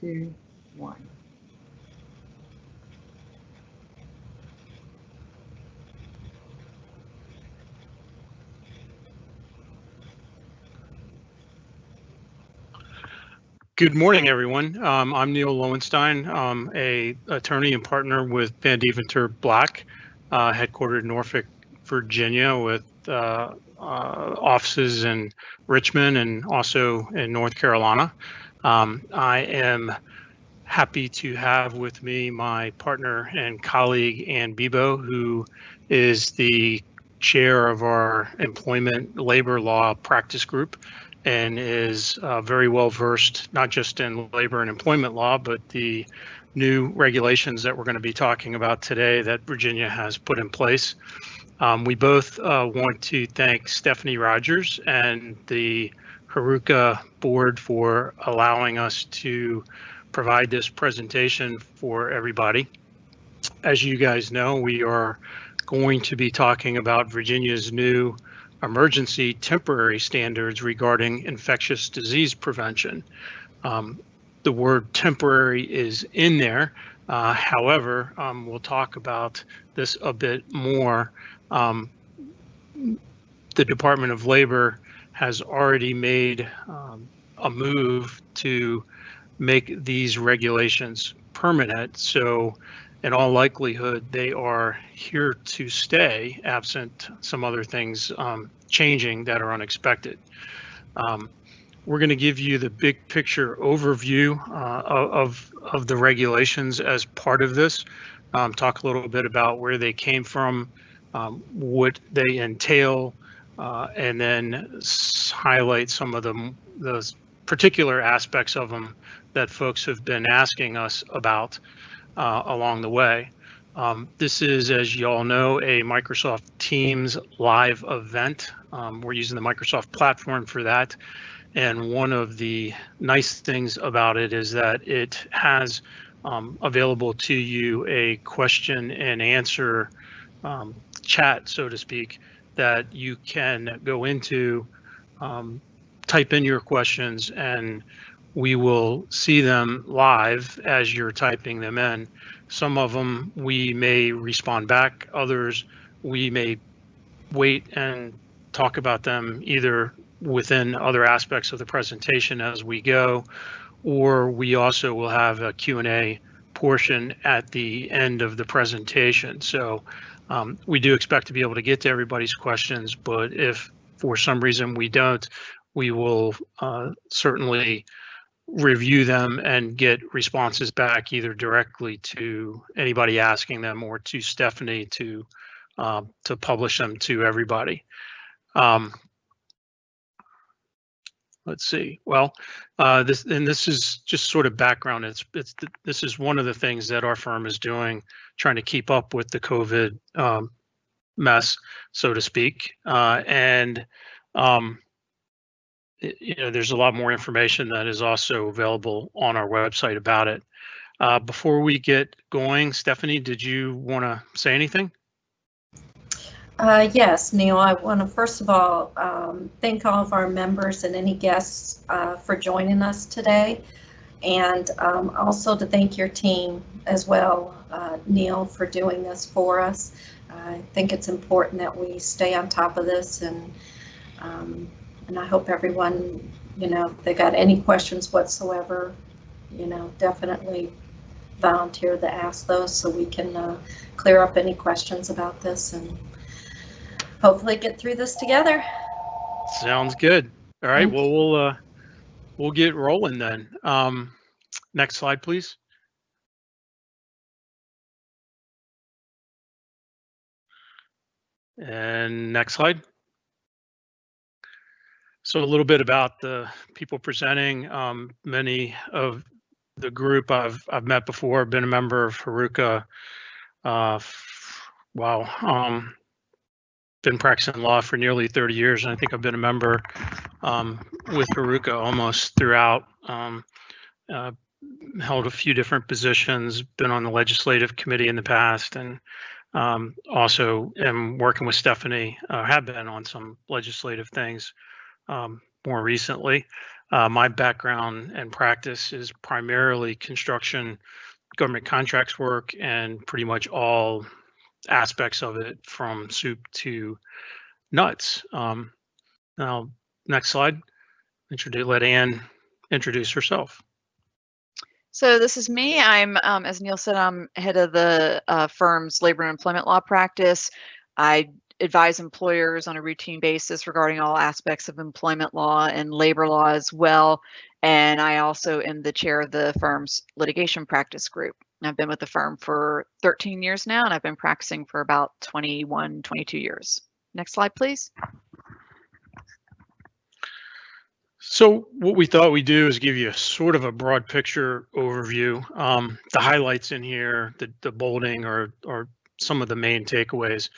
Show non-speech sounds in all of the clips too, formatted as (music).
two, one. Good morning, everyone. Um, I'm Neil Lowenstein, um, a attorney and partner with Van Deventer Black, uh, headquartered in Norfolk, Virginia, with uh, uh, offices in Richmond and also in North Carolina. Um, I am happy to have with me my partner and colleague Ann Bebo, who is the chair of our employment labor law practice group and is uh, very well versed, not just in labor and employment law, but the new regulations that we're going to be talking about today that Virginia has put in place. Um, we both uh, want to thank Stephanie Rogers and the HRUCA board for allowing us to provide this presentation for everybody. As you guys know, we are going to be talking about Virginia's new emergency temporary standards regarding infectious disease prevention. Um, the word temporary is in there. Uh, however, um, we'll talk about this a bit more. Um, the Department of Labor has already made um, a move to make these regulations permanent. So in all likelihood, they are here to stay absent some other things um, changing that are unexpected. Um, we're going to give you the big picture overview uh, of, of the regulations as part of this. Um, talk a little bit about where they came from, um, what they entail, uh, and then highlight some of the, the particular aspects of them that folks have been asking us about uh, along the way. Um, this is, as you all know, a Microsoft Teams live event. Um, we're using the Microsoft platform for that. And one of the nice things about it is that it has um, available to you a question and answer um, chat, so to speak, that you can go into, um, type in your questions, and we will see them live as you're typing them in. Some of them we may respond back, others we may wait and talk about them either within other aspects of the presentation as we go, or we also will have a Q&A portion at the end of the presentation. So um, we do expect to be able to get to everybody's questions, but if for some reason we don't, we will uh, certainly review them and get responses back either directly to anybody asking them or to Stephanie to uh, to publish them to everybody. Um, let's see. Well, uh, this and this is just sort of background. It's it's this is one of the things that our firm is doing, trying to keep up with the COVID um, mess, so to speak. Uh, and um, it, you know, there's a lot more information that is also available on our website about it. Uh, before we get going, Stephanie, did you want to say anything? Uh, yes, Neil, I want to first of all um, thank all of our members and any guests uh, for joining us today. And um, also to thank your team as well, uh, Neil, for doing this for us. I think it's important that we stay on top of this and um, and I hope everyone, you know, if they got any questions whatsoever, you know, definitely volunteer to ask those so we can uh, clear up any questions about this and hopefully get through this together. Sounds good. All right. Well, we'll uh, we'll get rolling then. Um, next slide, please. And next slide. So a little bit about the people presenting. Um, many of the group I've I've met before, been a member of HRUCA. Uh, wow, um, been practicing law for nearly 30 years, and I think I've been a member um, with HRUCA almost throughout. Um, uh, held a few different positions, been on the legislative committee in the past, and um, also am working with Stephanie, uh, have been on some legislative things um, more recently. Uh, my background and practice is primarily construction, government contracts work, and pretty much all aspects of it from soup to nuts. Um, now, next slide. Introduce, let Ann introduce herself. So this is me. I'm, um, as Neil said, I'm head of the uh, firm's labor and employment law practice. I advise employers on a routine basis regarding all aspects of employment law and labor law as well. And I also am the chair of the firm's litigation practice group. I've been with the firm for 13 years now, and I've been practicing for about 21, 22 years. Next slide, please. So what we thought we'd do is give you sort of a broad picture overview. Um, the highlights in here, the, the bolding or, or some of the main takeaways.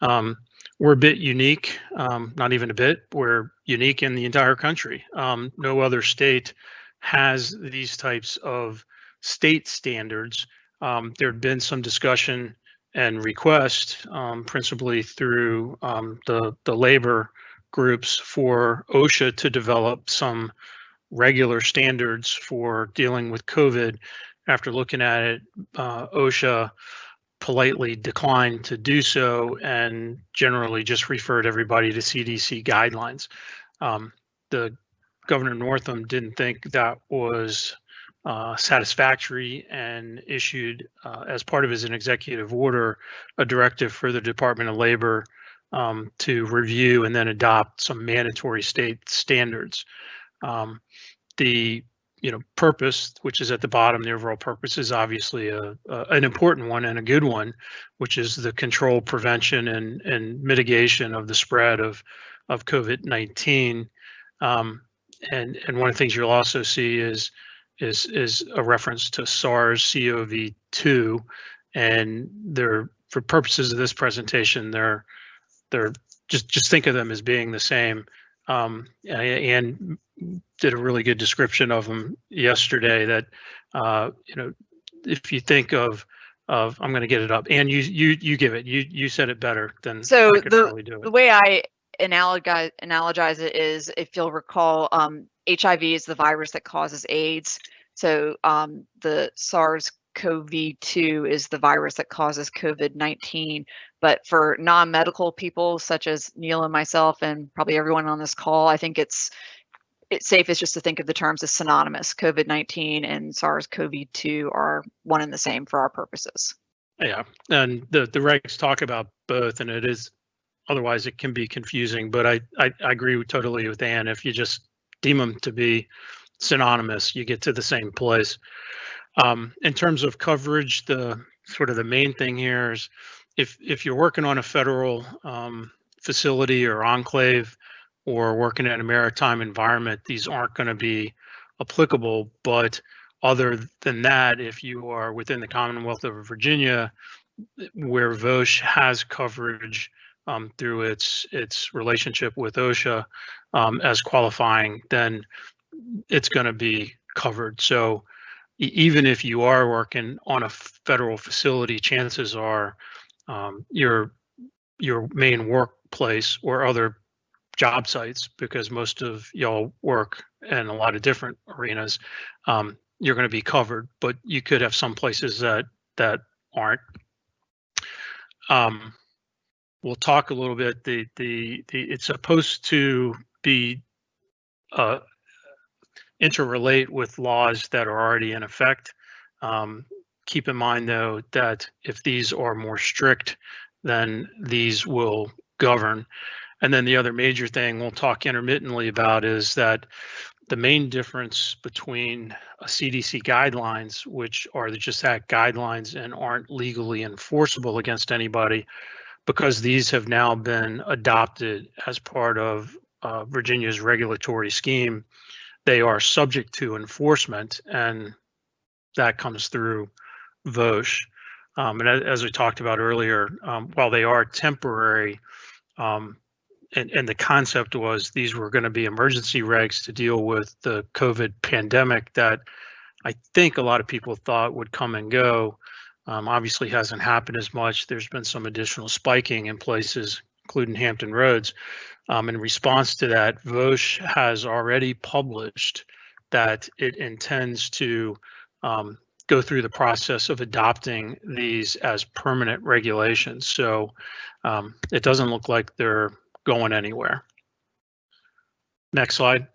Um, we're a bit unique, um, not even a bit, we're unique in the entire country. Um, no other state has these types of state standards. Um, there had been some discussion and request, um, principally through the, the labor groups for OSHA to develop some regular standards for dealing with COVID. After looking at it, uh, OSHA politely declined to do so and generally just referred everybody to CDC guidelines. Um, the Governor Northam didn't think that was uh, satisfactory and issued, uh, as part of his an executive order, a directive for the Department of Labor um, to review and then adopt some mandatory state standards. Um, the you know purpose, which is at the bottom, the overall purpose is obviously a, a, an important one and a good one, which is the control, prevention, and and mitigation of the spread of of COVID-19. Um, and and one of the things you'll also see is is is a reference to SARS-CoV-2, and they're for purposes of this presentation, they're they're just just think of them as being the same. Um, and did a really good description of them yesterday. That uh, you know, if you think of of I'm going to get it up, and you you you give it. You you said it better than so the the way I analogize analogize it is if you'll recall, um, HIV is the virus that causes AIDS. So um, the SARS CoV-2 is the virus that causes COVID-19. But for non-medical people such as Neil and myself and probably everyone on this call, I think it's it's safest just to think of the terms as synonymous. COVID-19 and SARS-CoV-2 are one and the same for our purposes. Yeah, and the the regs talk about both, and it is otherwise it can be confusing. But I I, I agree totally with Ann. If you just deem them to be synonymous, you get to the same place. Um, in terms of coverage, the sort of the main thing here is if if you're working on a federal um, facility or enclave or working in a maritime environment, these aren't going to be applicable. But other than that, if you are within the Commonwealth of Virginia, where VOSH has coverage um, through its its relationship with OSHA um, as qualifying, then it's going to be covered. So even if you are working on a federal facility, chances are um, your your main workplace or other job sites, because most of y'all work in a lot of different arenas, um, you're going to be covered. But you could have some places that that aren't. Um, we'll talk a little bit. The the the it's supposed to be uh, interrelate with laws that are already in effect. Um, keep in mind, though, that if these are more strict, then these will govern. And then the other major thing we'll talk intermittently about is that the main difference between CDC guidelines, which are the just that guidelines and aren't legally enforceable against anybody, because these have now been adopted as part of uh, Virginia's regulatory scheme, they are subject to enforcement, and that comes through VOSH. Um, and as we talked about earlier, um, while they are temporary, um, and, and the concept was these were going to be emergency regs to deal with the COVID pandemic that I think a lot of people thought would come and go. Um, obviously hasn't happened as much. There's been some additional spiking in places, including Hampton Roads. Um, in response to that, VOSH has already published that it intends to um, go through the process of adopting these as permanent regulations. So um, it doesn't look like they're going anywhere. Next slide.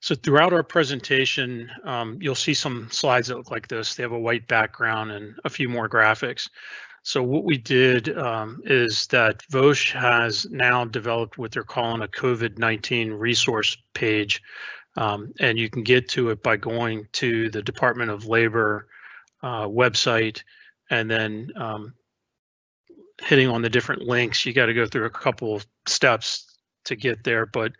So throughout our presentation, um, you'll see some slides that look like this. They have a white background and a few more graphics. So what we did um, is that VOSH has now developed what they're calling a COVID-19 resource page. Um, and you can get to it by going to the Department of Labor uh, website and then um, hitting on the different links. You got to go through a couple of steps to get there, but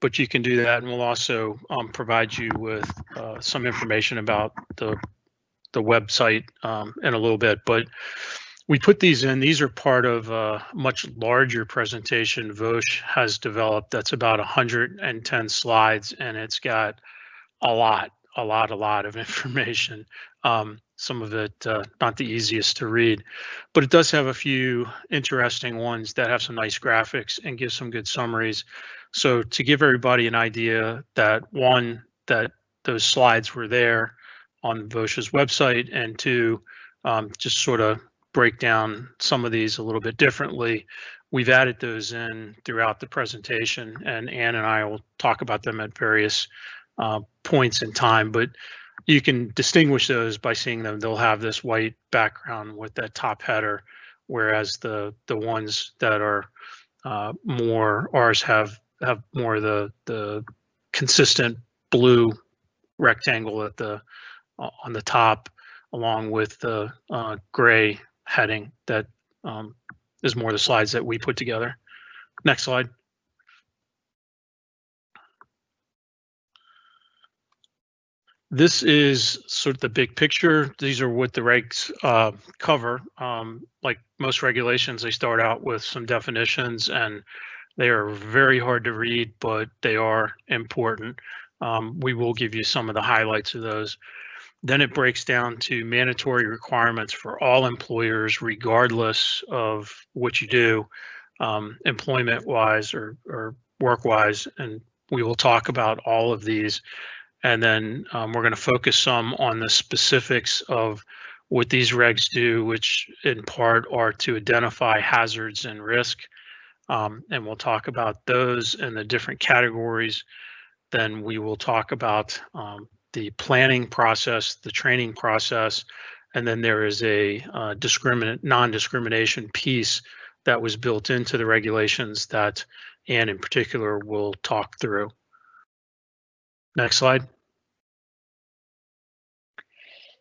but you can do that, and we'll also um, provide you with uh, some information about the the website um, in a little bit. But we put these in. These are part of a much larger presentation VOSH has developed. That's about 110 slides, and it's got a lot, a lot, a lot of (laughs) information. Um, some of it uh, not the easiest to read, but it does have a few interesting ones that have some nice graphics and give some good summaries. So to give everybody an idea that one, that those slides were there on VOSH's website, and two, um, just sort of break down some of these a little bit differently. We've added those in throughout the presentation, and Ann and I will talk about them at various uh, points in time, but you can distinguish those by seeing them. They'll have this white background with that top header, whereas the the ones that are uh, more ours have have more the the consistent blue rectangle at the on the top, along with the uh, gray heading that um, is more the slides that we put together. Next slide. This is sort of the big picture. These are what the regs uh, cover. Um, like most regulations, they start out with some definitions and they are very hard to read, but they are important. Um, we will give you some of the highlights of those. Then it breaks down to mandatory requirements for all employers, regardless of what you do, um, employment wise or, or work wise. And we will talk about all of these. And then um, we're going to focus some on the specifics of what these regs do, which in part are to identify hazards and risk um, and we'll talk about those and the different categories. Then we will talk about um, the planning process, the training process, and then there is a uh, discriminant non-discrimination piece that was built into the regulations that Ann in particular will talk through. Next slide.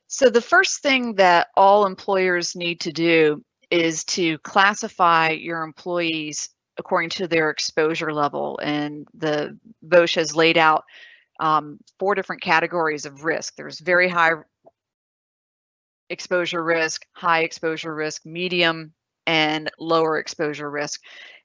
So the first thing that all employers need to do is to classify your employees according to their exposure level. And the VOSH has laid out um, four different categories of risk. There's very high exposure risk, high exposure risk, medium, and lower exposure risk.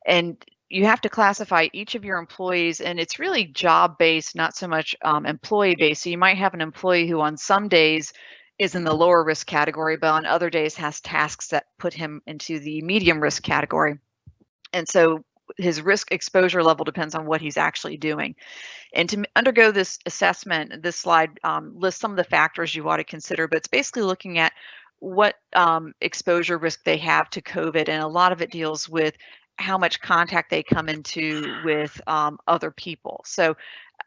And you have to classify each of your employees and it's really job based, not so much um, employee based. So you might have an employee who on some days is in the lower risk category, but on other days has tasks that put him into the medium risk category. And so his risk exposure level depends on what he's actually doing. And to undergo this assessment, this slide um, lists some of the factors you ought to consider, but it's basically looking at what um, exposure risk they have to COVID. And a lot of it deals with how much contact they come into with um, other people. So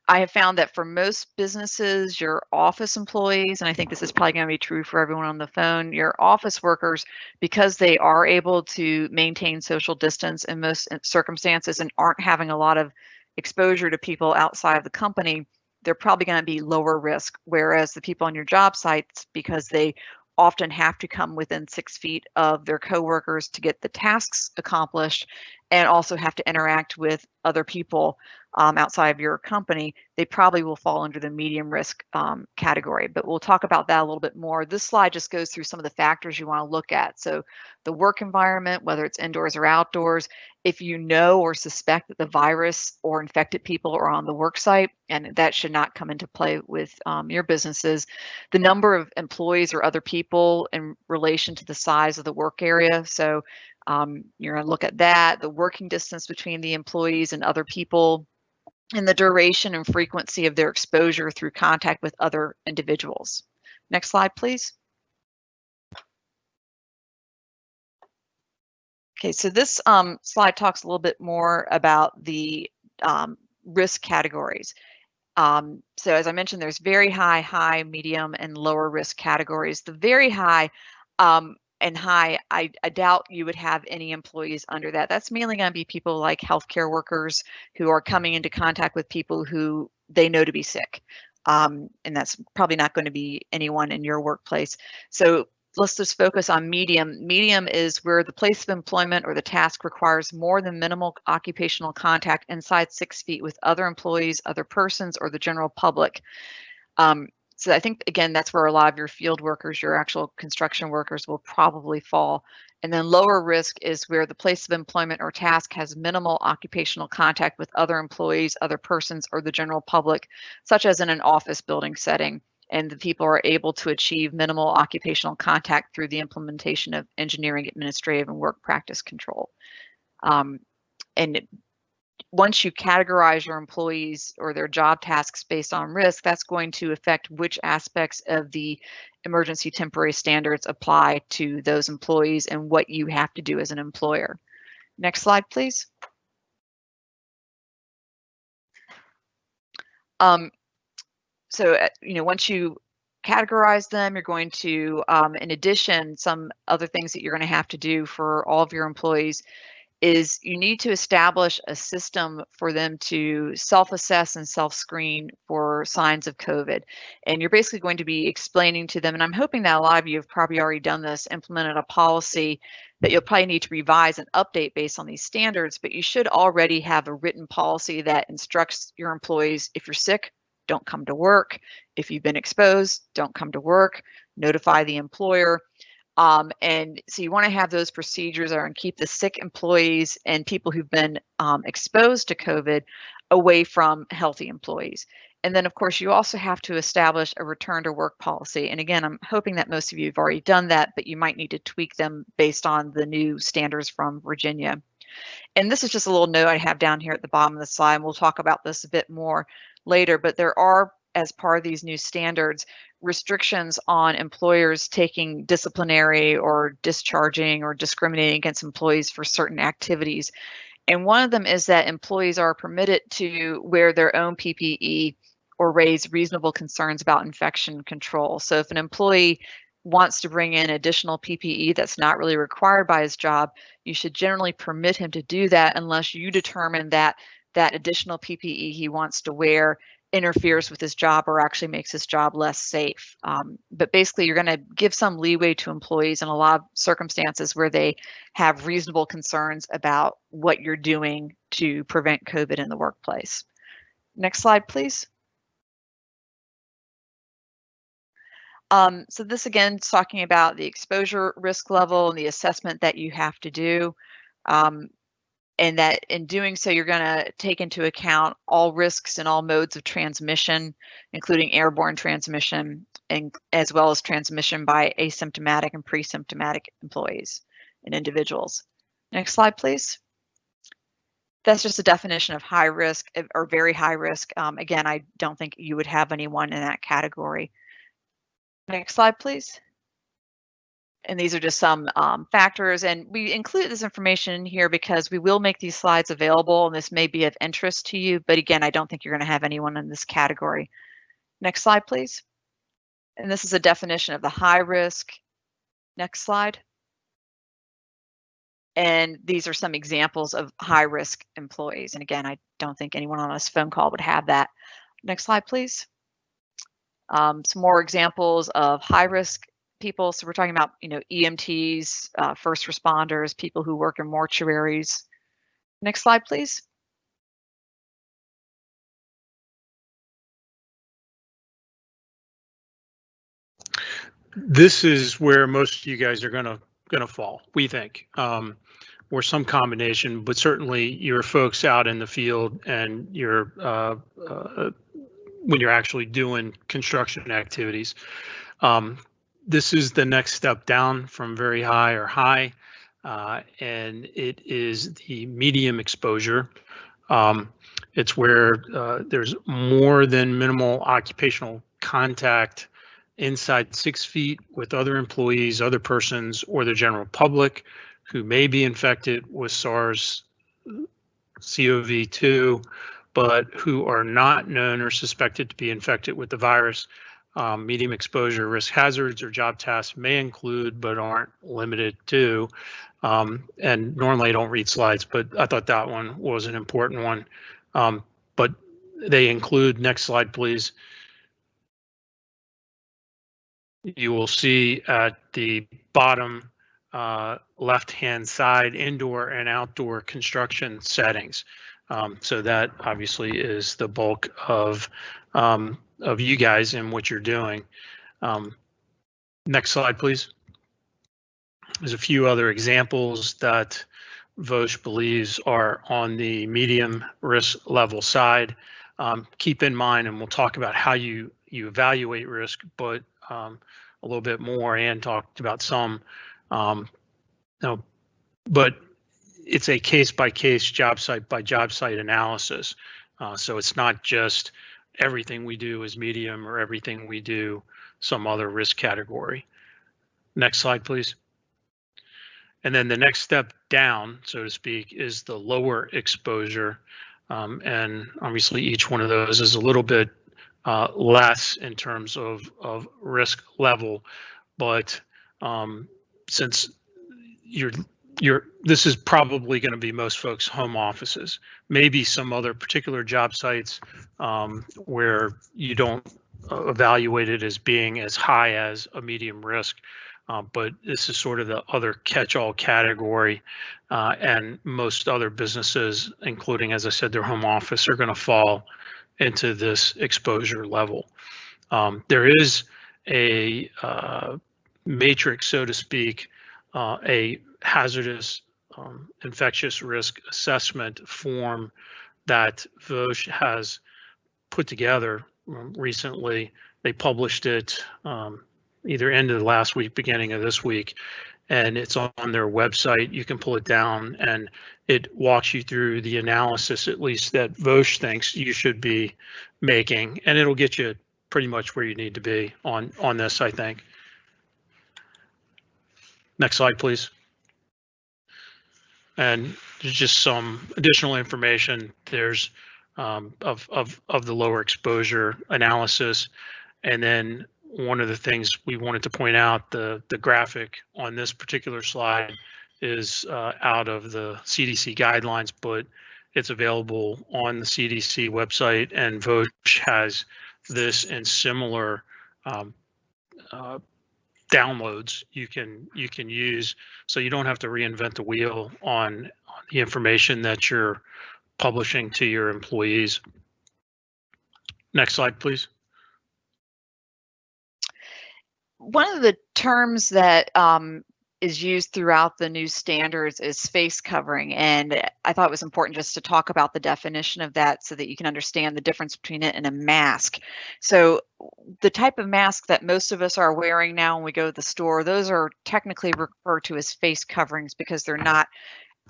I have found that for most businesses, your office employees, and I think this is probably going to be true for everyone on the phone, your office workers, because they are able to maintain social distance in most uh, circumstances and aren't having a lot of exposure to people outside of the company, they're probably going to be lower risk. Whereas the people on your job sites, because they often have to come within six feet of their coworkers to get the tasks accomplished and also have to interact with other people um, outside of your company, they probably will fall under the medium risk um, category. But we'll talk about that a little bit more. This slide just goes through some of the factors you want to look at. So the work environment, whether it's indoors or outdoors, if you know or suspect that the virus or infected people are on the work site, and that should not come into play with um, your businesses, the number of employees or other people in relation to the size of the work area. So Um, you're going to look at that, the working distance between the employees and other people, and the duration and frequency of their exposure through contact with other individuals. Next slide, please. Okay, so this um, slide talks a little bit more about the um, risk categories. Um, so as I mentioned, there's very high, high, medium, and lower risk categories. The very high um, and high, I, I, doubt you would have any employees under that. That's mainly going to be people like healthcare workers who are coming into contact with people who they know to be sick. Um, and that's probably not going to be anyone in your workplace. So let's just focus on medium. Medium is where the place of employment or the task requires more than minimal occupational contact inside six feet with other employees, other persons, or the general public. Um, so I think, again, that's where a lot of your field workers, your actual construction workers will probably fall. And then lower risk is where the place of employment or task has minimal occupational contact with other employees, other persons, or the general public, such as in an office building setting and the people are able to achieve minimal occupational contact through the implementation of engineering, administrative, and work practice control. Um, and once you categorize your employees or their job tasks based on risk, that's going to affect which aspects of the emergency temporary standards apply to those employees and what you have to do as an employer. Next slide, please. Um, so, uh, you know, once you categorize them, you're going to, um, in addition, some other things that you're going to have to do for all of your employees is you need to establish a system for them to self-assess and self-screen for signs of COVID. And you're basically going to be explaining to them, and I'm hoping that a lot of you have probably already done this, implemented a policy that you'll probably need to revise and update based on these standards, but you should already have a written policy that instructs your employees, if you're sick, don't come to work. If you've been exposed, don't come to work. Notify the employer. Um, and so you want to have those procedures are and keep the sick employees and people who've been um, exposed to COVID away from healthy employees. And then, of course, you also have to establish a return to work policy. And again, I'm hoping that most of you have already done that, but you might need to tweak them based on the new standards from Virginia. And this is just a little note I have down here at the bottom of the slide. And we'll talk about this a bit more later, but there are, as part of these new standards, restrictions on employers taking disciplinary or discharging or discriminating against employees for certain activities. And one of them is that employees are permitted to wear their own PPE or raise reasonable concerns about infection control. So if an employee wants to bring in additional PPE that's not really required by his job, you should generally permit him to do that unless you determine that that additional PPE he wants to wear interferes with his job or actually makes his job less safe. Um, but basically, you're going to give some leeway to employees in a lot of circumstances where they have reasonable concerns about what you're doing to prevent COVID in the workplace. Next slide, please. Um, so this again is talking about the exposure risk level and the assessment that you have to do. Um, and that in doing so, you're going to take into account all risks and all modes of transmission, including airborne transmission, and as well as transmission by asymptomatic and pre-symptomatic employees and individuals. Next slide, please. That's just a definition of high risk eh, or very high risk. Um, again, I don't think you would have anyone in that category. Next slide, please and these are just some um, factors and we include this information here because we will make these slides available and this may be of interest to you but again I don't think you're going to have anyone in this category. Next slide please. And this is a definition of the high risk. Next slide. And these are some examples of high risk employees and again I don't think anyone on this phone call would have that. Next slide please. Um, some more examples of high risk people. So we're talking about, you know, EMTs, uh, first responders, people who work in mortuaries. Next slide, please. This is where most of you guys are gonna gonna fall, we think, um, or some combination, but certainly your folks out in the field and your uh, uh, when you're actually doing construction activities. Um, this is the next step down from very high or high. uh, and it is the medium exposure. Um, it's where uh, there's more than minimal occupational contact inside six feet with other employees, other persons, or the general public who may be infected with SARS CoV-2, but who are not known or suspected to be infected with the virus. Um, medium exposure risk hazards or job tasks may include, but aren't limited to. Um, and normally I don't read slides, but I thought that one was an important one. Um, but they include, next slide, please. You will see at the bottom uh, left-hand side, indoor and outdoor construction settings. Um, so that obviously is the bulk of um, of you guys and what you're doing. Um, next slide, please. There's a few other examples that VOSH believes are on the medium risk level side. Um, keep in mind, and we'll talk about how you you evaluate risk, but um, a little bit more. and talked about some. Um, no, but it's a case by case, job site by job site analysis. Uh, so it's not just everything we do is medium or everything we do some other risk category. Next slide, please. And then the next step down, so to speak, is the lower exposure. Um, and obviously each one of those is a little bit uh, less in terms of, of risk level. But um, since you're you're this is probably going to be most folks home offices maybe some other particular job sites um, where you don't uh, evaluate it as being as high as a medium risk. Uh, but this is sort of the other catch-all category uh, and most other businesses including as i said their home office are going to fall into this exposure level. Um, there is a uh, matrix so to speak uh, a hazardous um, infectious risk assessment form that VOSH has put together um, recently. They published it um, either end of last week, beginning of this week, and it's on their website. You can pull it down and it walks you through the analysis, at least that VOSH thinks you should be making, and it'll get you pretty much where you need to be on, on this, I think. Next slide, please. And there's just some additional information. There's um, of, of, of the lower exposure analysis. And then one of the things we wanted to point out, the, the graphic on this particular slide is uh, out of the CDC guidelines, but it's available on the CDC website and VOSH has this and similar um, uh, downloads you can you can use so you don't have to reinvent the wheel on, on the information that you're publishing to your employees. Next slide, please. One of the terms that um, is used throughout the new standards is face covering. And I thought it was important just to talk about the definition of that so that you can understand the difference between it and a mask. So the type of mask that most of us are wearing now when we go to the store, those are technically referred to as face coverings because they're not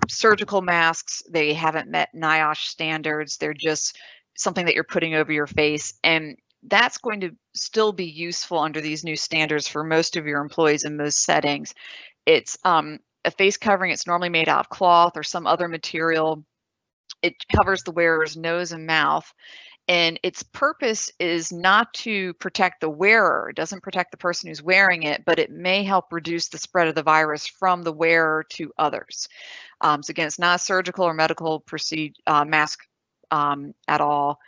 surgical masks. They haven't met NIOSH standards. They're just something that you're putting over your face. And that's going to still be useful under these new standards for most of your employees in most settings. It's um, a face covering. It's normally made out of cloth or some other material. It covers the wearer's nose and mouth. And its purpose is not to protect the wearer. It doesn't protect the person who's wearing it, but it may help reduce the spread of the virus from the wearer to others. Um, so again, it's not a surgical or medical procedure uh, mask um, at all,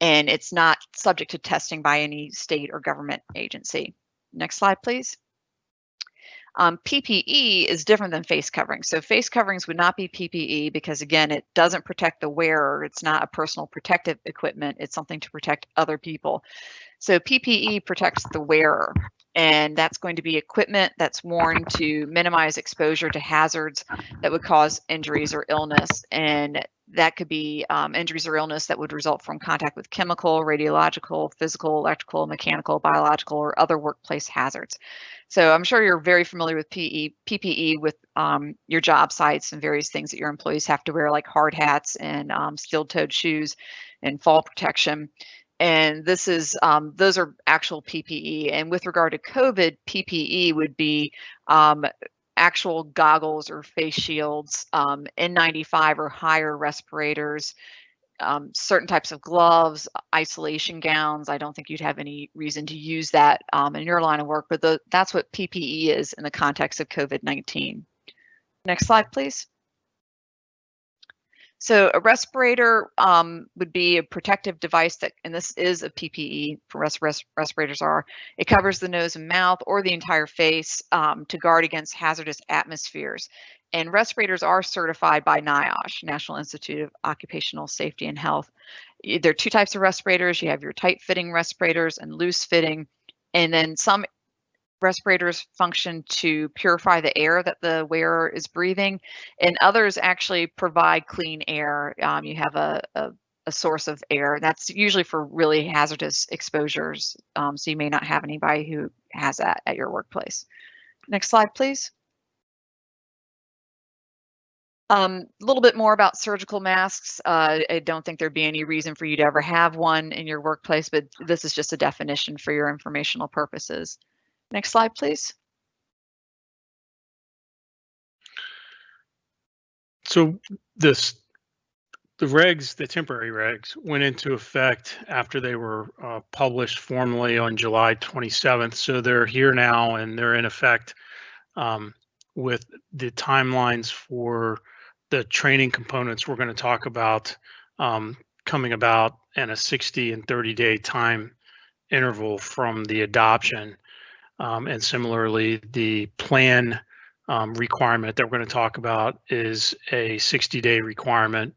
and it's not subject to testing by any state or government agency. Next slide, please. Um, PPE is different than face coverings. So face coverings would not be PPE because again, it doesn't protect the wearer. It's not a personal protective equipment. It's something to protect other people. So PPE protects the wearer, and that's going to be equipment that's worn to minimize exposure to hazards that would cause injuries or illness. And that could be um, injuries or illness that would result from contact with chemical, radiological, physical, electrical, mechanical, biological, or other workplace hazards. So I'm sure you're very familiar with PE, PPE with um, your job sites and various things that your employees have to wear, like hard hats and um, steel-toed shoes and fall protection and this is um, those are actual PPE. And with regard to COVID, PPE would be um, actual goggles or face shields, um, N95 or higher respirators, um, certain types of gloves, isolation gowns. I don't think you'd have any reason to use that um, in your line of work, but the, that's what PPE is in the context of COVID-19. Next slide, please. So a respirator um, would be a protective device that, and this is a PPE for res res respirators are, it covers the nose and mouth or the entire face um, to guard against hazardous atmospheres. And respirators are certified by NIOSH, National Institute of Occupational Safety and Health. There are two types of respirators. You have your tight fitting respirators and loose fitting. And then some respirators function to purify the air that the wearer is breathing, and others actually provide clean air. Um, you have a, a, a, source of air. That's usually for really hazardous exposures, um, so you may not have anybody who has that at your workplace. Next slide, please. Um, a little bit more about surgical masks. Uh, I don't think there'd be any reason for you to ever have one in your workplace, but this is just a definition for your informational purposes. Next slide, please. So this, the regs, the temporary regs went into effect after they were uh, published formally on July 27th. So they're here now and they're in effect um, with the timelines for the training components we're going to talk about um, coming about in a 60 and 30 day time interval from the adoption. Um, and similarly, the plan um, requirement that we're going to talk about is a 60 day requirement.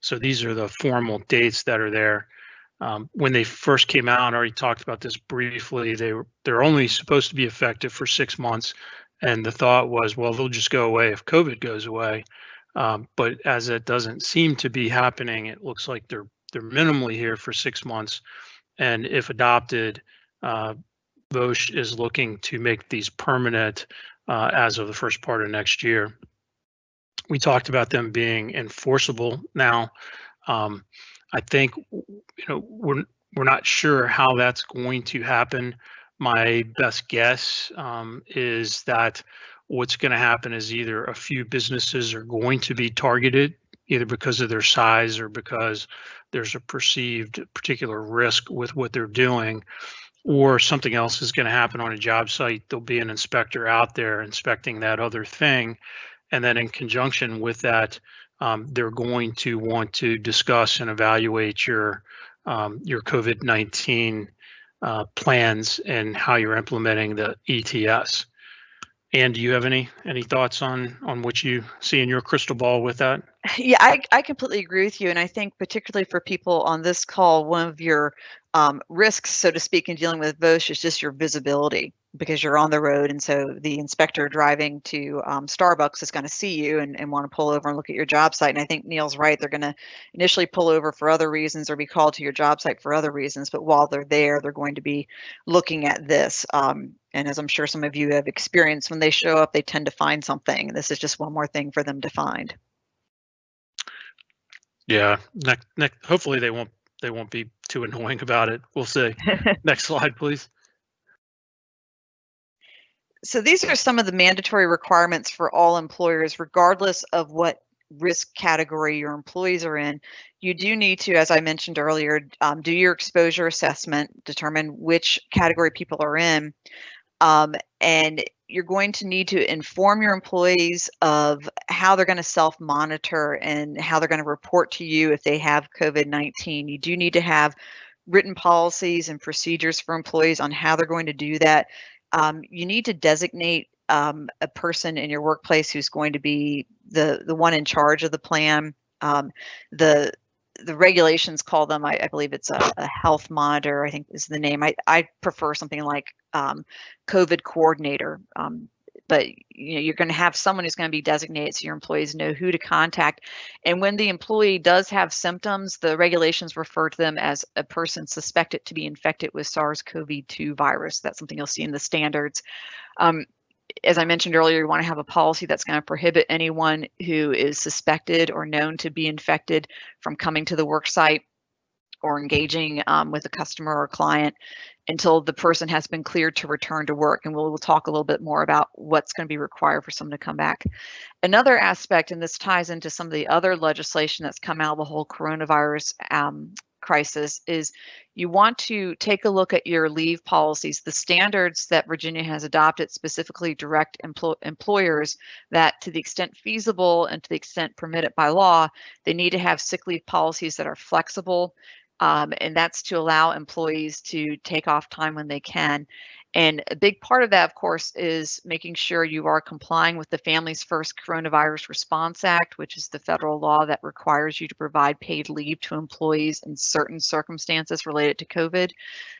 So these are the formal dates that are there. Um, when they first came out, I already talked about this briefly. They were they're only supposed to be effective for six months, and the thought was, well, they'll just go away if COVID goes away. Um, but as it doesn't seem to be happening, it looks like they're they're minimally here for six months, and if adopted, uh, VOSH is looking to make these permanent uh, as of the first part of next year. We talked about them being enforceable now. Um, I think you know we're we're not sure how that's going to happen. My best guess um, is that what's going to happen is either a few businesses are going to be targeted either because of their size or because there's a perceived particular risk with what they're doing or something else is going to happen on a job site, there'll be an inspector out there inspecting that other thing. And then in conjunction with that, um, they're going to want to discuss and evaluate your um, your COVID-19 uh, plans and how you're implementing the ETS. And do you have any any thoughts on on what you see in your crystal ball with that? (laughs) Yeah, I, I completely agree with you. And I think particularly for people on this call, one of your um, risks, so to speak, in dealing with VOSH is just your visibility because you're on the road. And so the inspector driving to um, Starbucks is going to see you and, and want to pull over and look at your job site. And I think Neil's right. They're going to initially pull over for other reasons or be called to your job site for other reasons. But while they're there, they're going to be looking at this. Um, and as I'm sure some of you have experienced, when they show up, they tend to find something. This is just one more thing for them to find. Yeah, hopefully they won't they won't be too annoying about it. We'll see. (laughs) Next slide, please. So these are some of the mandatory requirements for all employers, regardless of what risk category your employees are in. You do need to, as I mentioned earlier, um, do your exposure assessment, determine which category people are in. Um, and you're going to need to inform your employees of how they're going to self monitor and how they're going to report to you if they have COVID 19. You do need to have written policies and procedures for employees on how they're going to do that. Um, you need to designate um, a person in your workplace who's going to be the the one in charge of the plan. Um, the the regulations call them, I, I believe it's a, a, health monitor, I think is the name. I, I prefer something like um, COVID coordinator. Um, but you know, you're going to have someone who's going to be designated so your employees know who to contact. And when the employee does have symptoms, the regulations refer to them as a person suspected to be infected with SARS-CoV-2 virus. That's something you'll see in the standards. Um, as I mentioned earlier, you want to have a policy that's going to prohibit anyone who is suspected or known to be infected from coming to the work site or engaging um, with a customer or client until the person has been cleared to return to work. And we'll, we'll talk a little bit more about what's going to be required for someone to come back. Another aspect, and this ties into some of the other legislation that's come out of the whole coronavirus um, crisis is you want to take a look at your leave policies. The standards that Virginia has adopted specifically direct empl employers that to the extent feasible and to the extent permitted by law, they need to have sick leave policies that are flexible. Um, and that's to allow employees to take off time when they can. And a big part of that, of course, is making sure you are complying with the Families First Coronavirus Response Act, which is the federal law that requires you to provide paid leave to employees in certain circumstances related to COVID.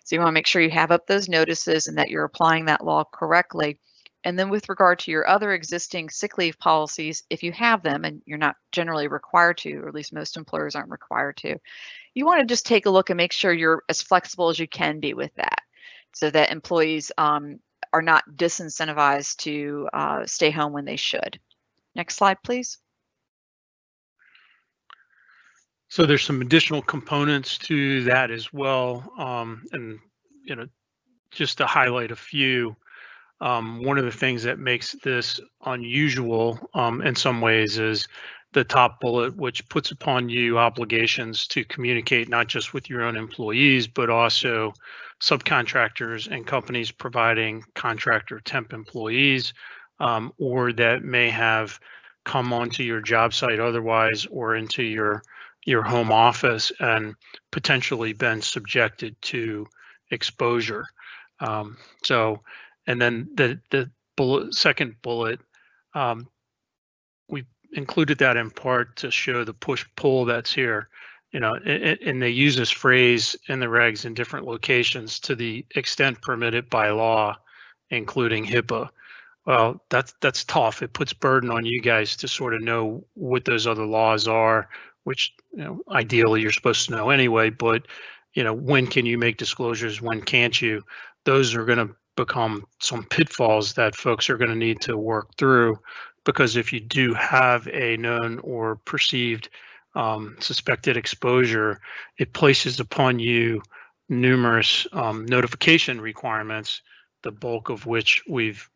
So you want to make sure you have up those notices and that you're applying that law correctly. And then with regard to your other existing sick leave policies, if you have them and you're not generally required to, or at least most employers aren't required to, you want to just take a look and make sure you're as flexible as you can be with that so that employees um, are not disincentivized to uh, stay home when they should. Next slide, please. So there's some additional components to that as well. Um, and, you know, just to highlight a few, um, one of the things that makes this unusual um, in some ways is the top bullet, which puts upon you obligations to communicate not just with your own employees, but also subcontractors and companies providing contractor temp employees um, or that may have come onto your job site otherwise or into your your home office and potentially been subjected to exposure. Um, so, and then the the bullet, second bullet, um, included that in part to show the push pull that's here you know, and, they use this phrase in the regs in different locations to the extent permitted by law, including HIPAA. Well, that's that's tough. It puts burden on you guys to sort of know what those other laws are, which you know, ideally you're supposed to know anyway. But you know, when can you make disclosures? When can't you? Those are going to become some pitfalls that folks are going to need to work through, because if you do have a known or perceived um, suspected exposure, it places upon you numerous um, notification requirements, the bulk of which we've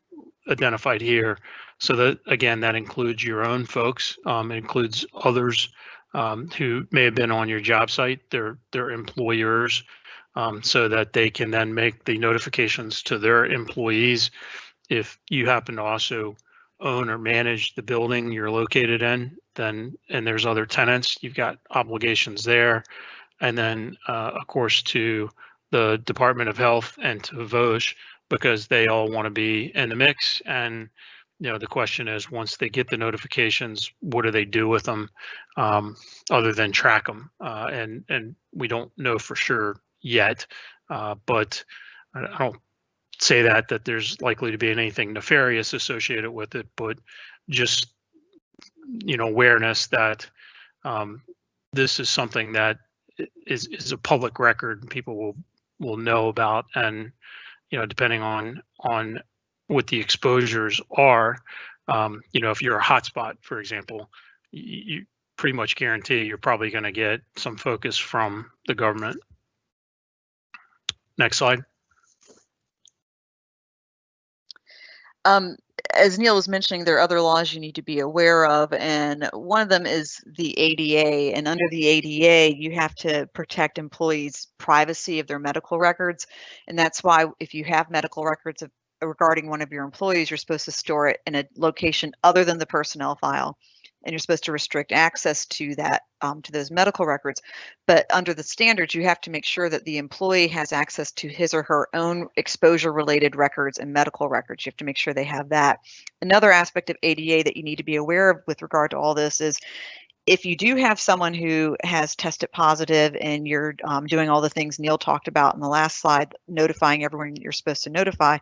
identified here. So that again, that includes your own folks, um, includes others um, who may have been on your job site, their their employers, um, so that they can then make the notifications to their employees. If you happen to also own or manage the building you're located in, then and there's other tenants, you've got obligations there. And then, uh, of course, to the Department of Health and to VOSH, because they all want to be in the mix. And, you know, the question is, once they get the notifications, what do they do with them um, other than track them? Uh, and, and we don't know for sure yet, uh, but I don't say that that there's likely to be anything nefarious associated with it, but just you know awareness that um, this is something that is is a public record and people will will know about and you know depending on on what the exposures are um, you know if you're a hotspot for example you, you pretty much guarantee you're probably going to get some focus from the government. Next slide Um, as Neil was mentioning, there are other laws you need to be aware of, and one of them is the ADA. And under the ADA, you have to protect employees' privacy of their medical records. And that's why if you have medical records of, regarding one of your employees, you're supposed to store it in a location other than the personnel file and you're supposed to restrict access to that um, to those medical records. But under the standards you have to make sure that the employee has access to his or her own exposure related records and medical records. You have to make sure they have that. Another aspect of ada that you need to be aware of with regard to all this is if you do have someone who has tested positive and you're um, doing all the things Neil talked about in the last slide, notifying everyone you're supposed to notify,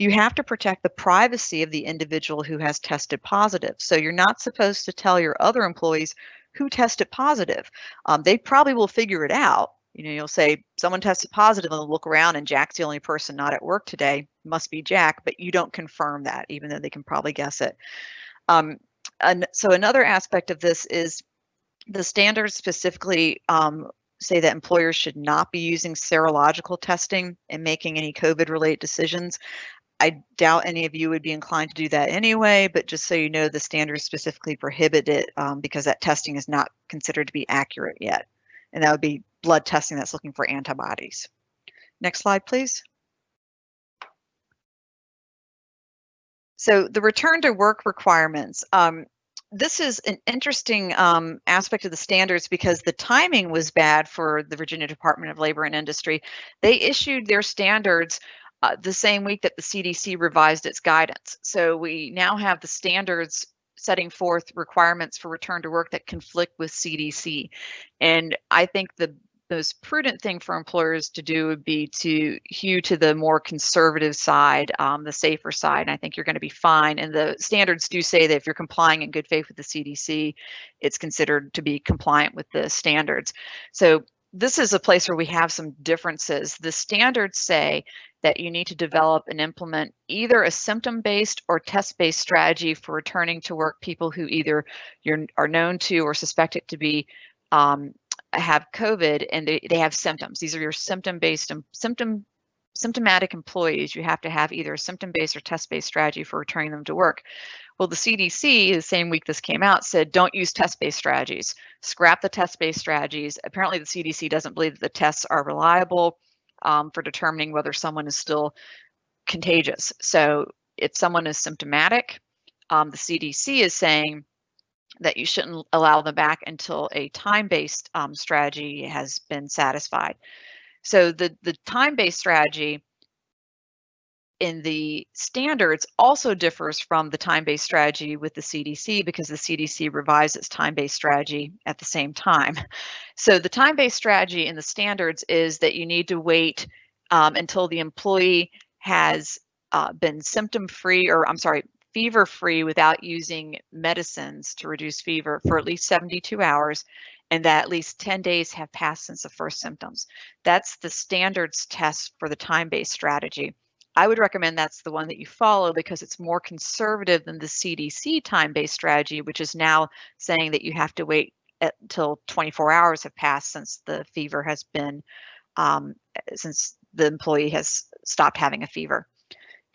you have to protect the privacy of the individual who has tested positive. So you're not supposed to tell your other employees who tested positive. Um, they probably will figure it out. You know, you'll say someone tested positive and they'll look around and Jack's the only person not at work today, must be Jack, but you don't confirm that, even though they can probably guess it. Um, and so another aspect of this is the standards specifically um, say that employers should not be using serological testing in making any COVID related decisions. I doubt any of you would be inclined to do that anyway, but just so you know, the standards specifically prohibit it um, because that testing is not considered to be accurate yet. And that would be blood testing that's looking for antibodies. Next slide, please. So the return to work requirements. Um, this is an interesting um, aspect of the standards because the timing was bad for the Virginia Department of Labor and Industry. They issued their standards uh, the same week that the CDC revised its guidance. So we now have the standards setting forth requirements for return to work that conflict with CDC. And I think the most prudent thing for employers to do would be to hew to the more conservative side, um, the safer side. And I think you're going to be fine. And the standards do say that if you're complying in good faith with the CDC, it's considered to be compliant with the standards. So this is a place where we have some differences. The standards say that you need to develop and implement either a symptom-based or test-based strategy for returning to work people who either are known to or suspected to be um, have COVID and they, they have symptoms. These are your symptom-based and symptom symptomatic employees. You have to have either a symptom-based or test-based strategy for returning them to work. Well, the CDC, the same week this came out, said don't use test-based strategies. Scrap the test-based strategies. Apparently, the CDC doesn't believe that the tests are reliable um, for determining whether someone is still contagious. So if someone is symptomatic, um, the CDC is saying that you shouldn't allow them back until a time-based um, strategy has been satisfied. So the, the time-based strategy in the standards also differs from the time-based strategy with the CDC because the CDC revised its time-based strategy at the same time. (laughs) So the time-based strategy in the standards is that you need to wait um, until the employee has uh, been symptom-free, or I'm sorry, fever free without using medicines to reduce fever for at least 72 hours and that at least 10 days have passed since the first symptoms. That's the standards test for the time-based strategy. I would recommend that's the one that you follow because it's more conservative than the CDC time-based strategy, which is now saying that you have to wait until 24 hours have passed since the fever has been, um, since the employee has stopped having a fever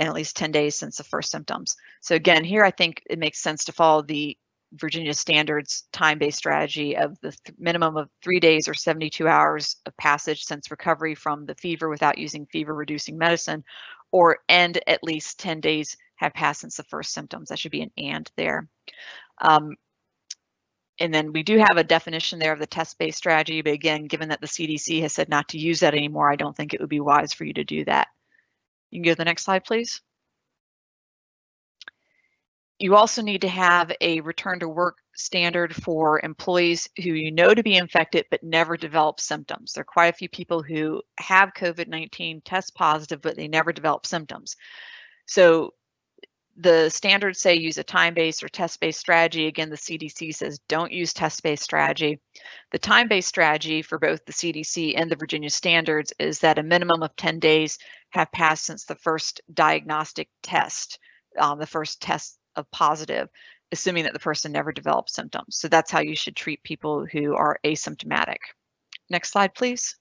and at least 10 days since the first symptoms. So again, here I think it makes sense to follow the Virginia standards time-based strategy of the th minimum of three days or 72 hours of passage since recovery from the fever without using fever reducing medicine or end at least 10 days have passed since the first symptoms. That should be an and there. Um, and then we do have a definition there of the test-based strategy, but again, given that the CDC has said not to use that anymore, I don't think it would be wise for you to do that. You can go to the next slide, please. You also need to have a return to work standard for employees who you know to be infected but never develop symptoms. There are quite a few people who have COVID-19, test positive, but they never develop symptoms. So the standards say use a time-based or test-based strategy. Again, the CDC says don't use test-based strategy. The time-based strategy for both the CDC and the Virginia standards is that a minimum of 10 days have passed since the first diagnostic test, um, the first test of positive, assuming that the person never developed symptoms. So that's how you should treat people who are asymptomatic. Next slide, please.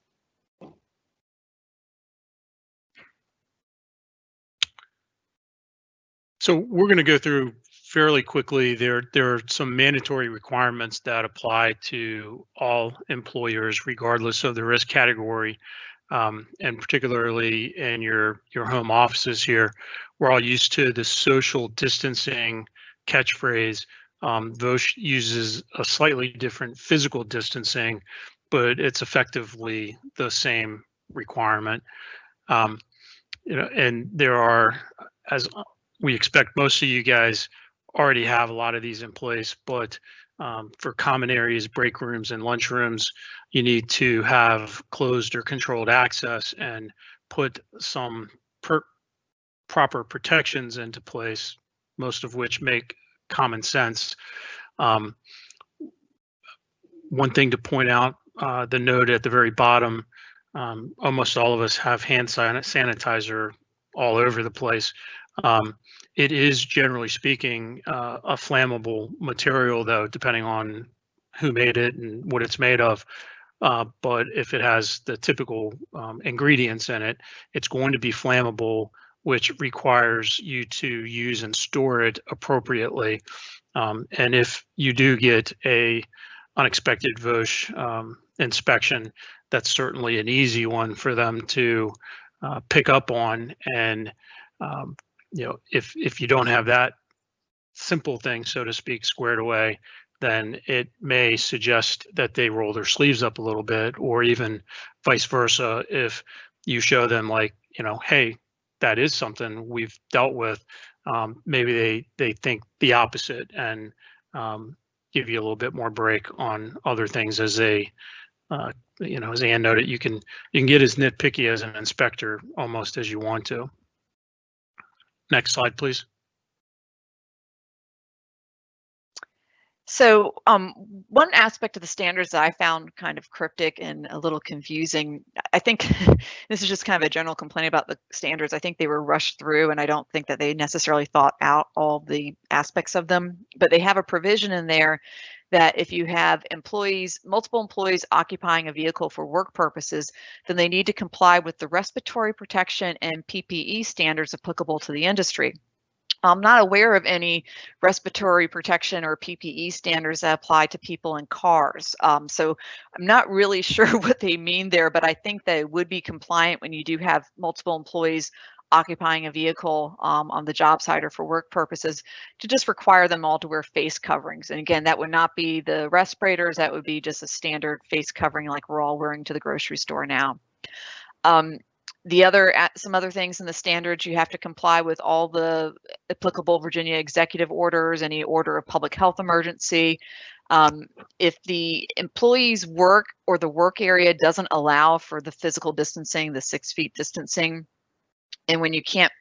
So we're going to go through fairly quickly. There, there are some mandatory requirements that apply to all employers, regardless of the risk category, um, and particularly in your your home offices here. We're all used to the social distancing catchphrase. Um, VOSH uses a slightly different physical distancing, but it's effectively the same requirement. Um, you know, and there are, as we expect most of you guys already have a lot of these in place, but um, for common areas, break rooms, and lunch rooms, you need to have closed or controlled access and put some per- proper protections into place, most of which make common sense. Um, one thing to point out, uh, the note at the very bottom, um, almost all of us have hand sanitizer all over the place. Um, it is generally speaking uh, a flammable material, though, depending on who made it and what it's made of. Uh, but if it has the typical um, ingredients in it, it's going to be flammable, which requires you to use and store it appropriately. Um, and if you do get a unexpected VOSH um, inspection, that's certainly an easy one for them to uh, pick up on. And um, you know, if if you don't have that simple thing, so to speak, squared away, then it may suggest that they roll their sleeves up a little bit, or even vice versa. If you show them like, you know, hey, that is something we've dealt with, um, maybe they they think the opposite and um, give you a little bit more break on other things as they, uh, you know, as Ann noted, you can you can get as nitpicky as an inspector almost as you want to. Next slide, please. So um, one aspect of the standards that I found kind of cryptic and a little confusing, I think (laughs) this is just kind of a general complaint about the standards. I think they were rushed through and I don't think that they necessarily thought out all the aspects of them, but they have a provision in there that if you have employees, multiple employees occupying a vehicle for work purposes, then they need to comply with the respiratory protection and PPE standards applicable to the industry. I'm not aware of any respiratory protection or PPE standards that apply to people in cars. Um, so I'm not really (laughs) sure what they mean there, but I think that it would be compliant when you do have multiple employees occupying a vehicle um, on the job site or for work purposes to just require them all to wear face coverings. And again, that would not be the respirators, that would be just a standard face covering like we're all wearing to the grocery store now. Um, the other some other things in the standards you have to comply with all the applicable virginia executive orders any order of public health emergency um, if the employee's work or the work area doesn't allow for the physical distancing the six feet distancing and when you can't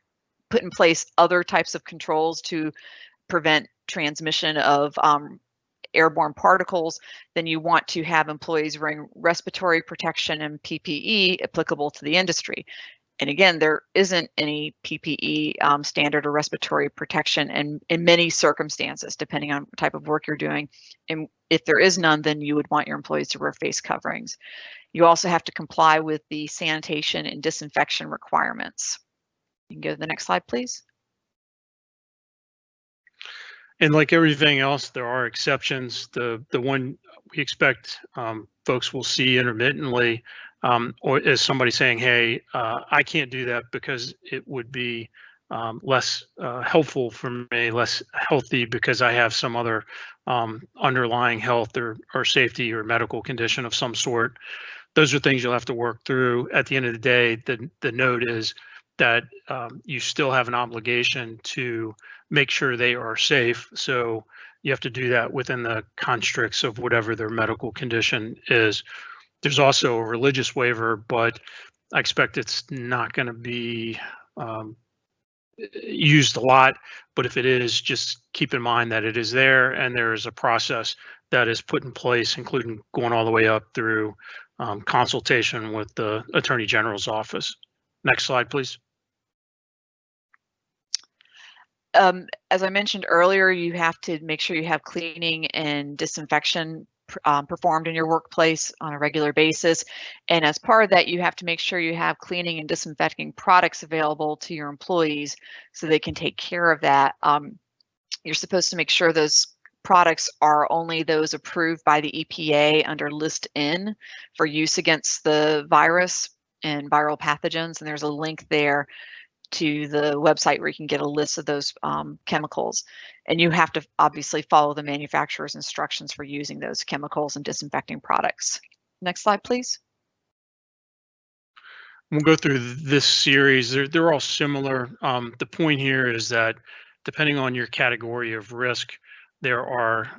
put in place other types of controls to prevent transmission of um, airborne particles, then you want to have employees wearing respiratory protection and PPE applicable to the industry. And again, there isn't any PPE um, standard or respiratory protection in, in many circumstances, depending on type of work you're doing. And if there is none, then you would want your employees to wear face coverings. You also have to comply with the sanitation and disinfection requirements. You can go to the next slide, please. And like everything else, there are exceptions. The the one we expect um, folks will see intermittently, um, or is somebody saying, "Hey, uh, I can't do that because it would be um, less uh, helpful for me, less healthy because I have some other um, underlying health or or safety or medical condition of some sort." Those are things you'll have to work through. At the end of the day, the the note is that um, you still have an obligation to make sure they are safe. So you have to do that within the constricts of whatever their medical condition is. There's also a religious waiver, but I expect it's not going to be um, used a lot. But if it is, just keep in mind that it is there and there is a process that is put in place, including going all the way up through um, consultation with the Attorney General's office. Next slide, please. um, as I mentioned earlier, you have to make sure you have cleaning and disinfection um, performed in your workplace on a regular basis. And as part of that, you have to make sure you have cleaning and disinfecting products available to your employees so they can take care of that. Um, you're supposed to make sure those products are only those approved by the EPA under List N for use against the virus and viral pathogens. And there's a link there to the website where you can get a list of those um, chemicals. And you have to obviously follow the manufacturer's instructions for using those chemicals and disinfecting products. Next slide, please. We'll go through this series. They're, they're all similar. Um, the point here is that depending on your category of risk, there are